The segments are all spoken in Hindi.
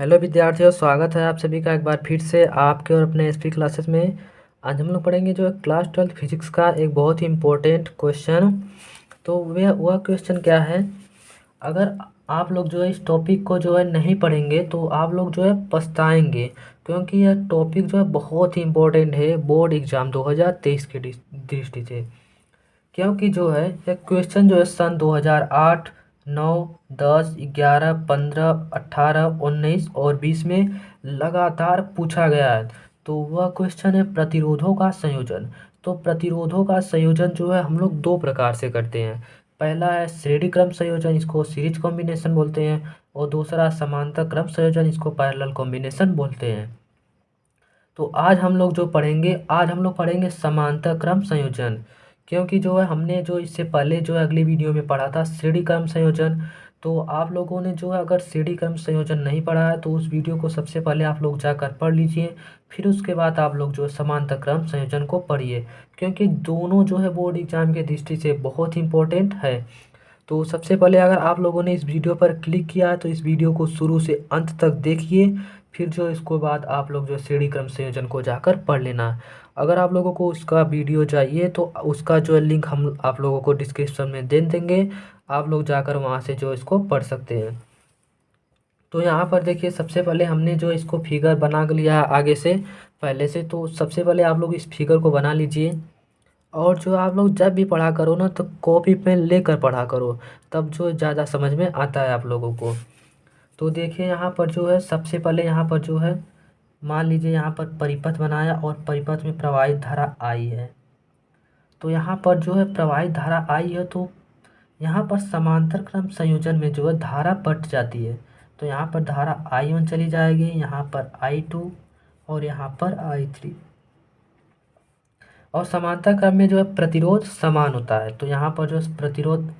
हेलो विद्यार्थियों, स्वागत है आप सभी का एक बार फिर से आपके और अपने एसपी क्लासेस में। आज हम लोग पढ़ेंगे जो क्लास ट्वेल्थ फिजिक्स का एक बहुत ही इम्पोर्टेंट क्वेश्चन तो वह वह क्वेश्चन क्या है? अगर आप लोग जो है इस टॉपिक को जो है नहीं पढ़ेंगे तो आप लोग जो है पछताएँगे, क्योंकि यह टॉपिक जो है बहुत ही इम्पोर्टेंट है बोर्ड एग्ज़ाम दो की दृष्टि से। क्योंकि जो है, यह क्वेश्चन जो है सन 2008 नौ, दस, ग्यारह, पंद्रह अट्ठारह उन्नीस और बीस में लगातार पूछा गया है। तो वह क्वेश्चन है प्रतिरोधों का संयोजन। तो प्रतिरोधों का संयोजन जो है, हम लोग दो प्रकार से करते हैं। पहला है श्रेणी क्रम संयोजन, इसको सीरीज़ कॉम्बिनेशन बोलते हैं, और दूसरा समांतर क्रम संयोजन, इसको पैरेलल कॉम्बिनेशन बोलते हैं। तो आज हम लोग जो पढ़ेंगे, आज हम लोग पढ़ेंगे समांतर क्रम संयोजन। क्योंकि जो है, हमने जो इससे पहले जो है, अगली वीडियो में पढ़ा था श्रेणी क्रम संयोजन। तो आप लोगों ने जो है, अगर श्रेणी क्रम संयोजन नहीं पढ़ा है तो उस वीडियो को सबसे पहले आप लोग जाकर पढ़ लीजिए। फिर उसके बाद आप लोग जो है, समांतर क्रम संयोजन को पढ़िए। क्योंकि दोनों जो है बोर्ड एग्ज़ाम के दृष्टि से बहुत इंपॉर्टेंट है। तो सबसे पहले अगर आप लोगों ने इस वीडियो पर क्लिक किया है तो इस वीडियो को शुरू से अंत तक देखिए। फिर जो इसको बाद आप लोग जो श्रेणी क्रम संयोजन को जाकर पढ़ लेना। अगर आप लोगों को उसका वीडियो चाहिए तो उसका जो लिंक हम आप लोगों को डिस्क्रिप्शन में दे देंगे। आप लोग जाकर वहाँ से जो इसको पढ़ सकते हैं। तो यहाँ पर देखिए, सबसे पहले हमने जो इसको फिगर बना लिया है आगे से, पहले से। तो सबसे पहले आप लोग इस फिगर को बना लीजिए। और जो आप लोग जब भी पढ़ा करो ना तो कॉपी पेन लेकर पढ़ा करो। तब जो ज़्यादा समझ में आता है आप लोगों को। तो देखिए, यहाँ पर जो है सबसे पहले यहाँ पर जो है मान लीजिए यहाँ पर परिपथ बनाया और परिपथ में प्रवाहित धारा आई है। तो यहाँ पर जो है प्रवाहित धारा आई है तो यहाँ पर समांतर क्रम संयोजन में जो है धारा बट जाती है। तो यहाँ पर धारा आई वन चली जाएगी, यहाँ पर आई टू और यहाँ पर आई थ्री। और समांतर क्रम में जो है प्रतिरोध समान होता है। तो यहाँ पर जो प्रतिरोध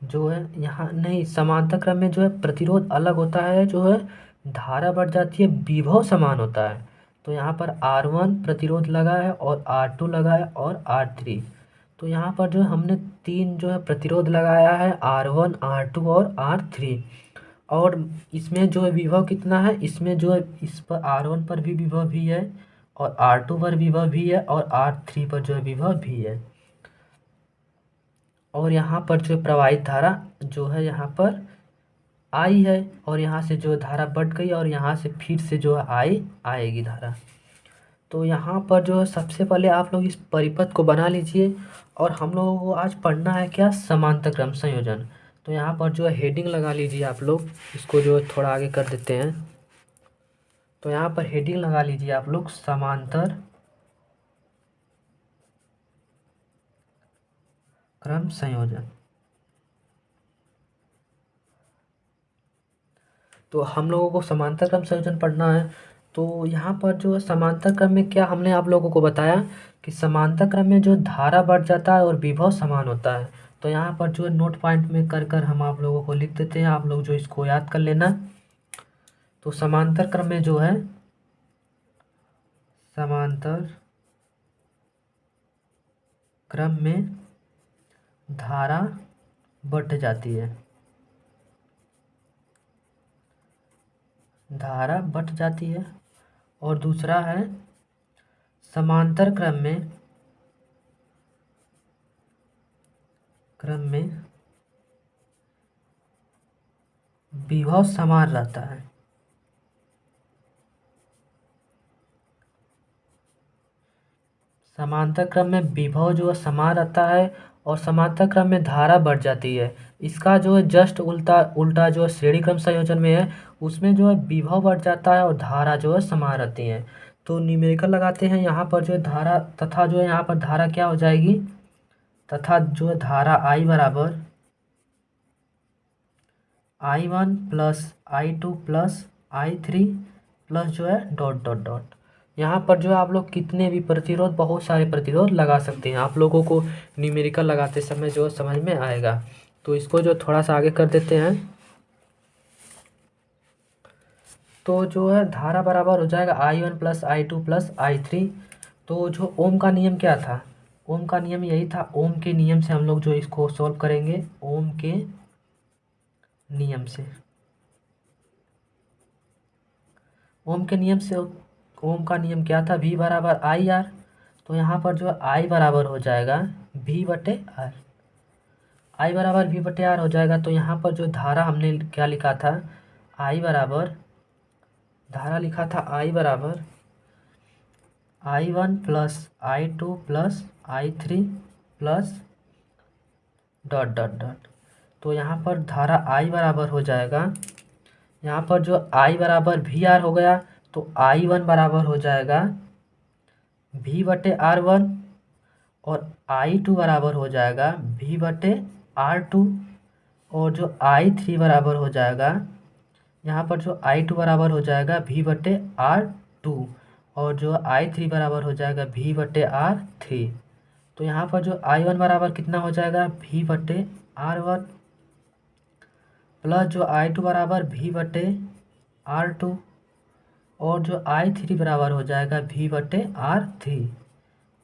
जो है यहाँ नहीं, समांतर क्रम में जो है प्रतिरोध अलग होता है, जो है धारा बढ़ जाती है, विभव समान होता है। तो यहाँ पर आर वन प्रतिरोध लगा है और आर टू लगा है और आर थ्री तो यहाँ पर जो हमने तीन जो है प्रतिरोध लगाया है आर वन आर टू और आर थ्री और इसमें जो है विभव कितना है? इसमें जो है, इस पर आर वन पर भी विभव भी है और आर टू पर विभव भी है और आर थ्री पर जो है विभव भी है। और यहाँ पर जो प्रवाहित धारा जो है यहाँ पर आई है और यहाँ से जो धारा बढ़ गई और यहाँ से फिर से जो है आई, आएगी धारा। तो यहाँ पर जो है सबसे पहले आप लोग इस परिपथ को बना लीजिए और हम लोगों को आज पढ़ना है क्या? समांतर क्रम संयोजन। तो यहाँ पर जो है हेडिंग लगा लीजिए आप लोग, इसको जो थोड़ा आगे कर देते हैं। तो यहाँ पर हेडिंग लगा लीजिए आप लोग समांतर क्रम संयोजन। तो हम लोगों को समांतर क्रम संयोजन पढ़ना है। तो यहाँ पर जो समांतर क्रम में क्या हमने आप लोगों को बताया कि समांतर क्रम में जो धारा बढ़ जाता है और विभव समान होता है। तो यहाँ पर जो नोट पॉइंट में कर कर हम आप लोगों को लिख देते हैं। आप लोग जो इसको याद कर लेना। तो समांतर क्रम में जो है, समांतर क्रम में धारा बढ़ जाती है। धारा बढ़ जाती है। और दूसरा है, समांतर क्रम में क्रम में विभव समान रहता है। समांतर क्रम में विभव जो है समान रहता है और समांतर क्रम में धारा बढ़ जाती है। इसका जो है जस्ट उल्टा उल्टा जो है श्रेणी क्रम संयोजन में है उसमें जो है विभव बढ़ जाता है और धारा जो है समान रहती है तो न्यूमेरिकल लगाते हैं यहाँ पर जो है धारा तथा जो है यहाँ पर धारा क्या हो जाएगी तथा जो है धारा आई बराबर I one plus I two plus I three plus जो है डॉट डॉट डॉट यहाँ पर जो है आप लोग कितने भी प्रतिरोध बहुत सारे प्रतिरोध लगा सकते हैं आप लोगों को न्यूमेरिकल लगाते समय जो समझ में आएगा तो इसको जो थोड़ा सा आगे कर देते हैं। तो जो है धारा बराबर हो जाएगा I one plus I two plus I three तो जो ओम का नियम क्या था? ओम का नियम यही था, ओम के नियम से हम लोग जो इसको सॉल्व करेंगे, ओम के नियम से। ओम के नियम से, ओम का नियम क्या था? वी बराबर आई आर तो यहाँ पर जो आई बराबर हो जाएगा वी बटे आर आई बराबर वी बटे आर हो जाएगा। तो यहाँ पर जो धारा हमने क्या लिखा था? आई बराबर, धारा लिखा था आई बराबर, I one plus I two plus I three plus dot dot dot. तो यहाँ पर धारा आई बराबर हो जाएगा। यहाँ पर जो आई बराबर वी आर हो गया तो आई वन बराबर हो जाएगा। वी बटे आर वन और आई टू बराबर हो जाएगा। वी बटे आर टू और जो आई थ्री बराबर हो जाएगा, यहाँ पर जो आई टू बराबर हो जाएगा वी बटे आर टू और जो आई थ्री बराबर हो जाएगा वी बटे आर थ्री तो यहाँ पर जो आई वन बराबर कितना हो जाएगा? वी बटे आर वन प्लस जो आई टू बराबर वी बटे आर टू और जो आई थ्री बराबर हो जाएगा वी बटे आर थ्री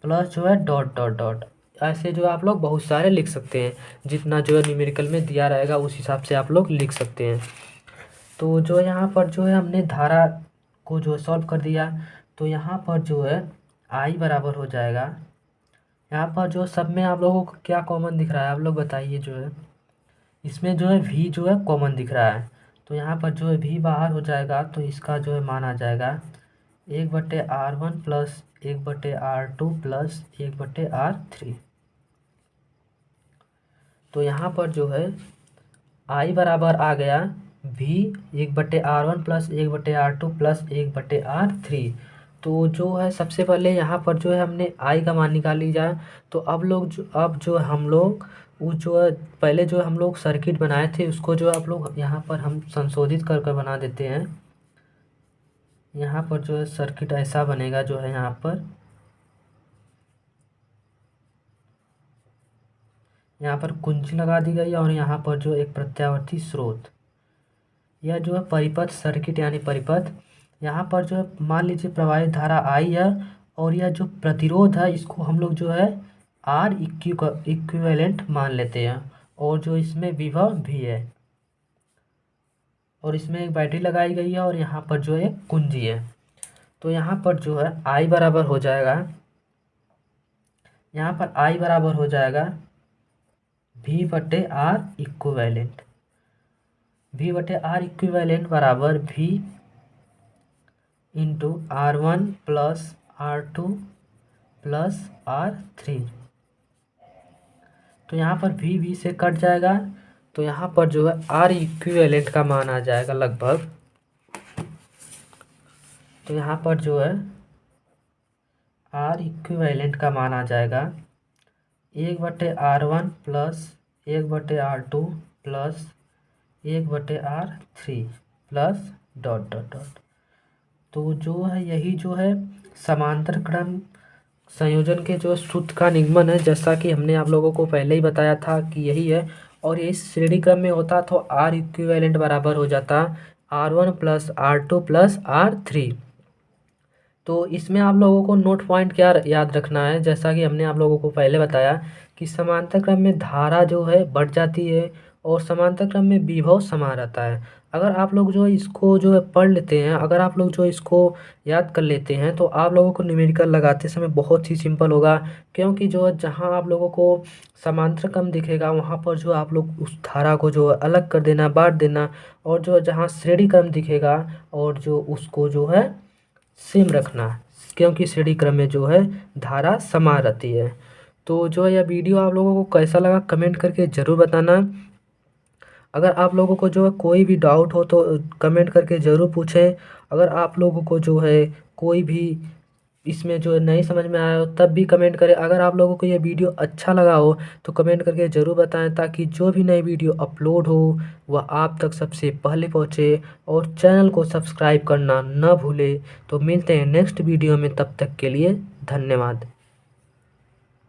प्लस जो है डॉट डॉट डॉट ऐसे जो आप लोग बहुत सारे लिख सकते हैं। जितना जो है न्यूमेरिकल में दिया रहेगा, उस हिसाब से आप लोग लिख सकते हैं। तो जो यहाँ पर जो है हमने धारा को जो सॉल्व कर दिया तो यहाँ पर जो है आई बराबर हो जाएगा। यहाँ पर जो सब में आप लोगों को क्या कॉमन दिख रहा है, आप लोग बताइए जो है। इसमें जो है वी जो है कॉमन दिख रहा है। तो यहाँ पर जो है वी बाहर हो जाएगा तो इसका जो है मान आ जाएगा। एक बटे आर वन प्लस एक बटे आर टू प्लस एक बटे आर थ्री। तो यहाँ पर जो है, आई बराबर आ गया वी एक बटे आर वन प्लस एक बटे आर टू प्लस एक बटे आर थ्री। तो जो है, सबसे पहले यहाँ पर जो है, हमने आई का मान निकाल जाए। तो अब लोग जो, अब जो हम लोग, वो जो है, पहले जो हम लोग सर्किट बनाए थे, उसको जो आप लोग यहाँ पर हम संशोधित कर कर बना देते हैं। यहाँ पर जो है सर्किट ऐसा बनेगा जो है यहाँ पर। यहाँ पर कुंजी लगा दी गई और यहाँ पर जो एक प्रत्यावर्ती स्रोत। यह जो है परिपथ सर्किट यानी परिपथ। यहाँ पर जो है मान लीजिए प्रवाहित धारा आई है और यह जो प्रतिरोध है, इसको हम लोग जो है आर इक्यू इक्विवेलेंट मान लेते हैं और जो इसमें विभव भी है। और इसमें एक बैटरी लगाई गई है और यहाँ पर जो है कुंजी है। तो यहाँ पर जो है आई बराबर हो जाएगा। यहाँ पर आई बराबर हो जाएगा वी बटे आर इक्विवेलेंट वी बटे आर इक्विवेलेंट बराबर V into R one plus R two plus R three तो यहाँ पर वी वी से कट जाएगा। तो यहाँ पर जो है आर इक्विवेलेंट का मान आ जाएगा लगभग। तो यहाँ पर जो है आर इक्विवेलेंट का मान आ जाएगा। एक बटे आर वन प्लस एक बटे आर टू प्लस एक बटे R three plus dot dot dot तो जो है यही जो है समांतर क्रम संयोजन के जो सूत्र का निगमन है, जैसा कि हमने आप लोगों को पहले ही बताया था कि यही है और ये श्रेणी क्रम में होता तो आर इक्विवेलेंट बराबर हो जाता R one plus R two plus R three तो इसमें आप लोगों को नोट पॉइंट क्या याद रखना है? जैसा कि हमने आप लोगों को पहले बताया कि समांतर क्रम में धारा जो है बढ़ जाती है और समांतर क्रम में विभव समान रहता है अगर आप लोग जो है इसको जो है पढ़ लेते हैं अगर आप लोग जो इसको याद कर लेते हैं तो आप लोगों को न्यूमेरिकल लगाते समय बहुत ही सिंपल होगा क्योंकि जो है जहाँ आप लोगों को समांतर क्रम दिखेगा वहाँ पर जो आप लोग उस धारा को जो अलग कर देना बांट देना और जो जहाँ श्रेणी क्रम दिखेगा और जो उसको जो है सेम रखना क्योंकि श्रेणी क्रम में जो है धारा समान रहती है तो जो है यह वीडियो आप लोगों को कैसा लगा कमेंट करके ज़रूर बताना अगर आप लोगों को जो है कोई भी डाउट हो तो कमेंट करके ज़रूर पूछें। अगर आप लोगों को जो है कोई भी इसमें जो नहीं समझ में आया हो, तब भी कमेंट करें। अगर आप लोगों को ये वीडियो अच्छा लगा हो तो कमेंट करके ज़रूर बताएँ ताकि जो भी नई वीडियो अपलोड हो, वह आप तक सबसे पहले पहुँचे। और चैनल को सब्सक्राइब करना न भूले। तो मिलते हैं नेक्स्ट वीडियो में, तब तक के लिए धन्यवाद।